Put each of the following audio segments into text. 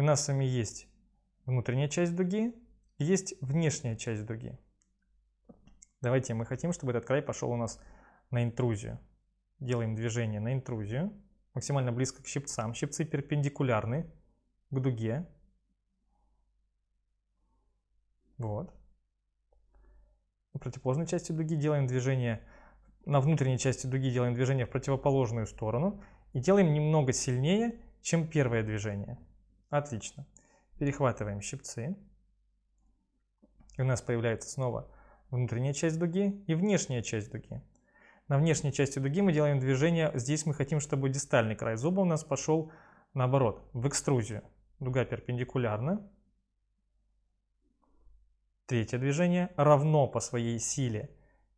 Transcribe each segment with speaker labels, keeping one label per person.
Speaker 1: И у нас с вами есть внутренняя часть дуги, есть внешняя часть дуги. Давайте мы хотим, чтобы этот край пошел у нас на интрузию. Делаем движение на интрузию, максимально близко к щипцам. Щипцы перпендикулярны к дуге. Вот. Противоположной части дуги делаем движение, на внутренней части дуги делаем движение в противоположную сторону и делаем немного сильнее, чем первое движение. Отлично. Перехватываем щипцы. И у нас появляется снова внутренняя часть дуги и внешняя часть дуги. На внешней части дуги мы делаем движение, здесь мы хотим, чтобы дистальный край зуба у нас пошел наоборот, в экструзию. Дуга перпендикулярна. Третье движение равно по своей силе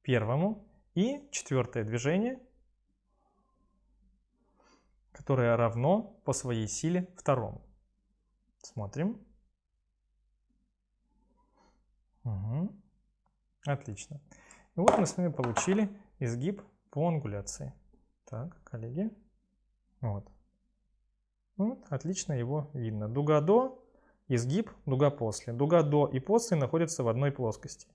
Speaker 1: первому. И четвертое движение, которое равно по своей силе второму. Смотрим. Угу. Отлично. И вот мы с вами получили изгиб по ангуляции. Так, коллеги. Вот. Вот, отлично его видно. Дуга до, изгиб, дуга после. Дуга до и после находятся в одной плоскости.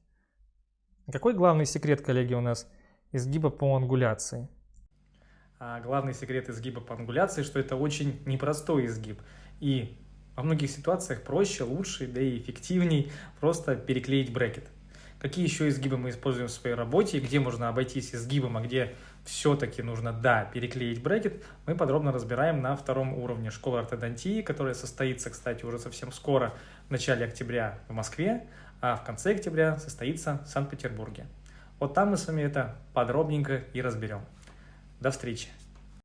Speaker 1: Какой главный секрет, коллеги, у нас изгиба по ангуляции?
Speaker 2: А главный секрет изгиба по ангуляции, что это очень непростой изгиб. И во многих ситуациях проще, лучше, да и эффективней просто переклеить брекет. Какие еще изгибы мы используем в своей работе, где можно обойтись изгибом, а где все-таки нужно, да, переклеить брекет, мы подробно разбираем на втором уровне школы ортодонтии, которая состоится, кстати, уже совсем скоро, в начале октября в Москве, а в конце октября состоится в Санкт-Петербурге. Вот там мы с вами это подробненько и разберем. До встречи!